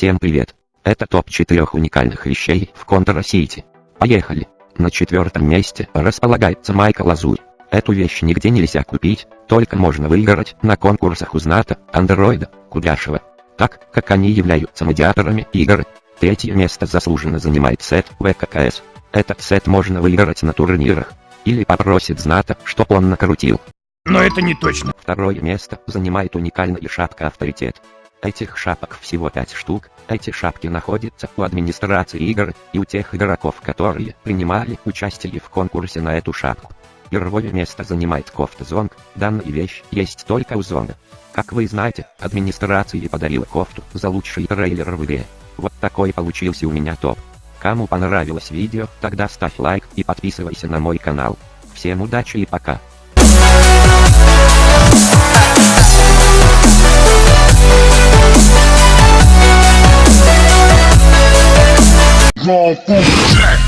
Всем привет! Это топ 4 уникальных вещей в Контура Сити. Поехали! На четвертом месте располагается майка Лазурь. Эту вещь нигде нельзя купить, только можно выиграть на конкурсах Узната, Андроида, Кудряшева. Так как они являются медиаторами игры. Третье место заслуженно занимает сет ВККС. Этот сет можно выиграть на турнирах. Или попросит Зната, чтоб он накрутил. Но это не точно. Второе место занимает уникальная шапка авторитет. Этих шапок всего 5 штук, эти шапки находятся у администрации игр и у тех игроков, которые принимали участие в конкурсе на эту шапку. Первое место занимает кофта Зонг, данная вещь есть только у Зонга. Как вы знаете, администрация подарила кофту за лучший трейлер в игре. Вот такой получился у меня топ. Кому понравилось видео, тогда ставь лайк и подписывайся на мой канал. Всем удачи и пока. Raw Boom.